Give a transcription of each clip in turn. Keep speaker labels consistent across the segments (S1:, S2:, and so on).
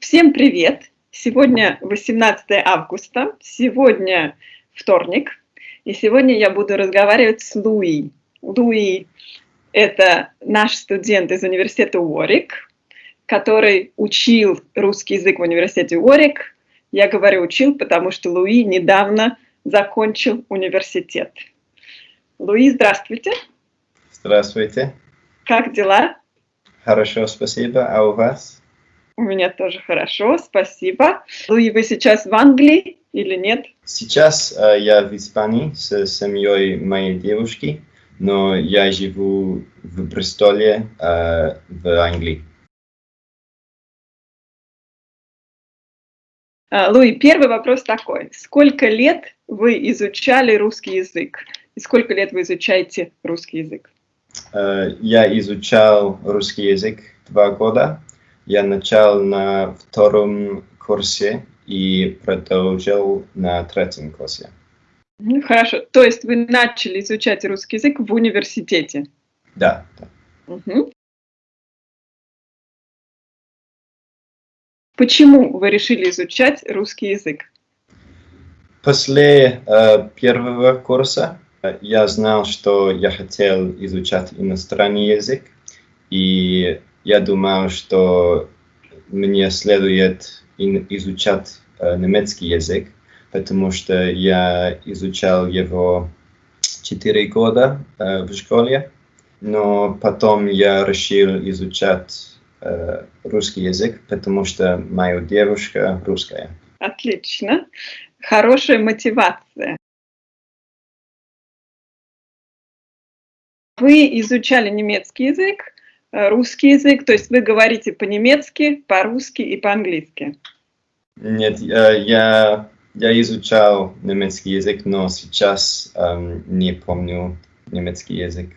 S1: Всем привет! Сегодня 18 августа, сегодня вторник, и сегодня я буду разговаривать с Луи. Луи – это наш студент из университета Уорик, который учил русский язык в университете Уорик. Я говорю «учил», потому что Луи недавно закончил университет. Луи, здравствуйте.
S2: Здравствуйте.
S1: Как дела?
S2: Хорошо, спасибо. А у вас?
S1: У меня тоже хорошо, спасибо. Луи, вы сейчас в Англии или нет?
S2: Сейчас э, я в Испании с семьей моей девушки, но я живу в Бристоле, э, в Англии.
S1: А, Луи, первый вопрос такой. Сколько лет вы изучали русский язык? И сколько лет вы изучаете русский язык?
S2: Э, я изучал русский язык два года, я начал на втором курсе и продолжил на третьем курсе.
S1: Ну, хорошо. То есть вы начали изучать русский язык в университете?
S2: Да. да.
S1: Угу. Почему вы решили изучать русский язык?
S2: После э, первого курса э, я знал, что я хотел изучать иностранный язык, и я думал, что мне следует изучать э, немецкий язык, потому что я изучал его 4 года э, в школе, но потом я решил изучать э, русский язык, потому что моя девушка русская.
S1: Отлично. Хорошая мотивация. Вы изучали немецкий язык, русский язык, то есть вы говорите по-немецки, по-русски и по-английски?
S2: Нет, я, я изучал немецкий язык, но сейчас эм, не помню немецкий язык.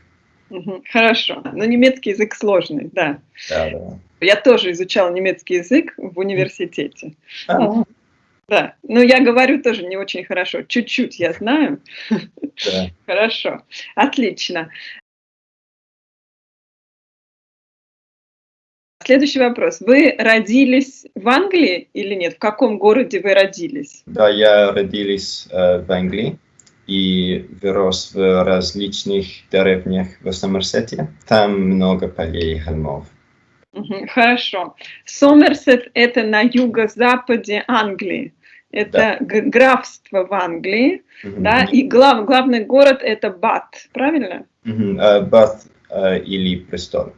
S1: Хорошо, но немецкий язык сложный, да.
S2: Да, да.
S1: Я тоже изучала немецкий язык в университете.
S2: А.
S1: Да, но я говорю тоже не очень хорошо, чуть-чуть я знаю.
S2: Да.
S1: Хорошо, отлично. Следующий вопрос. Вы родились в Англии или нет? В каком городе вы родились?
S2: Да, я родилась э, в Англии и вырос в различных деревнях в Сомерсете. Там много полей и холмов.
S1: хорошо. Сомерсет – это на юго-западе Англии. Это да. графство в Англии, угу. да, и глав, главный город – это Бат, правильно?
S2: Угу. Бат э, или Престол.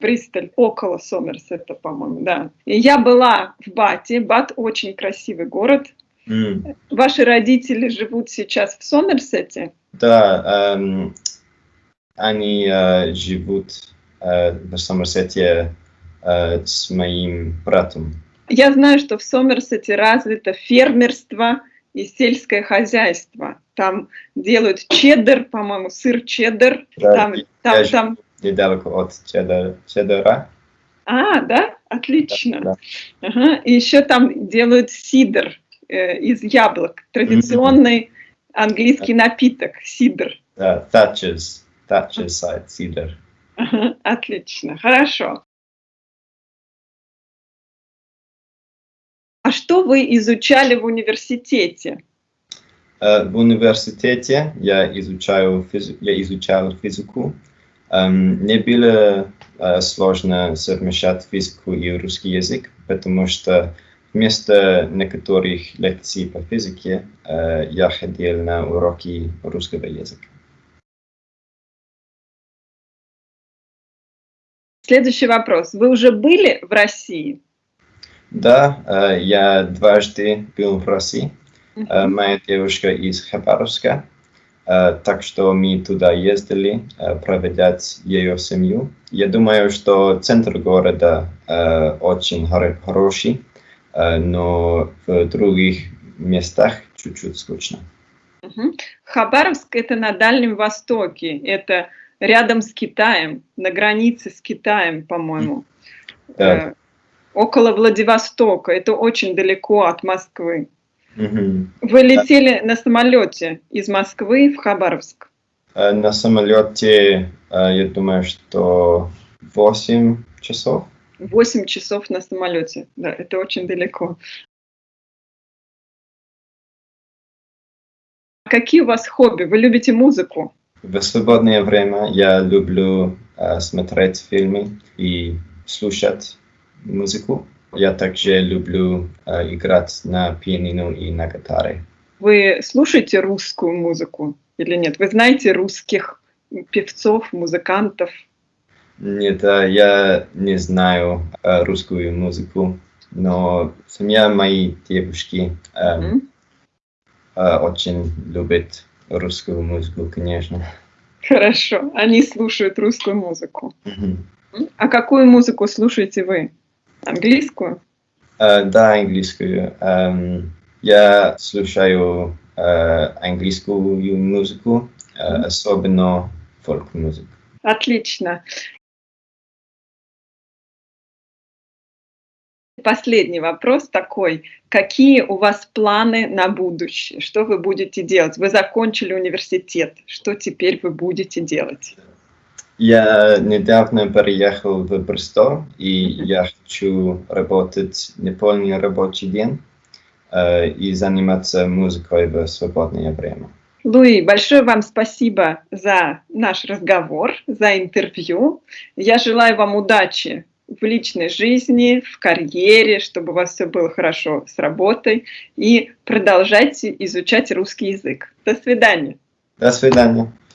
S1: Бристоль, около Сомерсета, по-моему, да. И я была в Бате. Бат очень красивый город. Mm. Ваши родители живут сейчас в Сомерсете?
S2: Да, эм, они э, живут э, в Сомерсете э, с моим братом.
S1: Я знаю, что в Сомерсете развито фермерство и сельское хозяйство. Там делают чеддер, по-моему, сыр чеддер. Да, там, там, там
S2: недалеко от Чеддера.
S1: А, да? Отлично. Да, да. Ага. И еще там делают сидр э, из яблок. Традиционный mm -hmm. английский напиток, сидр.
S2: Да, Thatcher's, Thatcher's side, сидр.
S1: Ага. Отлично, хорошо. А что вы изучали в университете?
S2: Uh, в университете я изучаю я изучал физику, не было э, сложно совмещать физику и русский язык, потому что вместо некоторых лекций по физике э, я ходил на уроки русского языка.
S1: Следующий вопрос. Вы уже были в России?
S2: Да, э, я дважды был в России. Моя девушка из Хабаровска. Э, так что мы туда ездили э, проведать ее семью. Я думаю, что центр города э, очень хороший, но в других местах чуть-чуть скучно.
S1: Хабаровск это на Дальнем Востоке, это рядом с Китаем, на границе с Китаем, по-моему. Да. Около Владивостока, это очень далеко от Москвы. Вы летели на самолете из Москвы в Хабаровск?
S2: Э, на самолете, э, я думаю, что 8 часов.
S1: 8 часов на самолете. Да, это очень далеко. Какие у вас хобби? Вы любите музыку?
S2: В свободное время я люблю э, смотреть фильмы и слушать музыку. Я также люблю э, играть на пианино и на гитаре.
S1: Вы слушаете русскую музыку или нет? Вы знаете русских певцов, музыкантов?
S2: Нет, э, я не знаю э, русскую музыку, но семья моей девушки э,
S1: Мгм.
S2: э, очень любит русскую музыку, конечно.
S1: Хорошо, они слушают русскую музыку.
S2: Мгм.
S1: М? А какую музыку слушаете вы? Английскую?
S2: Э, да, английскую. Эм, я слушаю э, английскую музыку, э, особенно фолк-музыку.
S1: Отлично. Последний вопрос такой. Какие у вас планы на будущее? Что вы будете делать? Вы закончили университет. Что теперь вы будете делать?
S2: Я недавно переехал в Бристол, и я хочу работать неполный рабочий день э, и заниматься музыкой в свободное время.
S1: Луи, большое вам спасибо за наш разговор, за интервью. Я желаю вам удачи в личной жизни, в карьере, чтобы у вас все было хорошо с работой. И продолжайте изучать русский язык. До свидания.
S2: До свидания.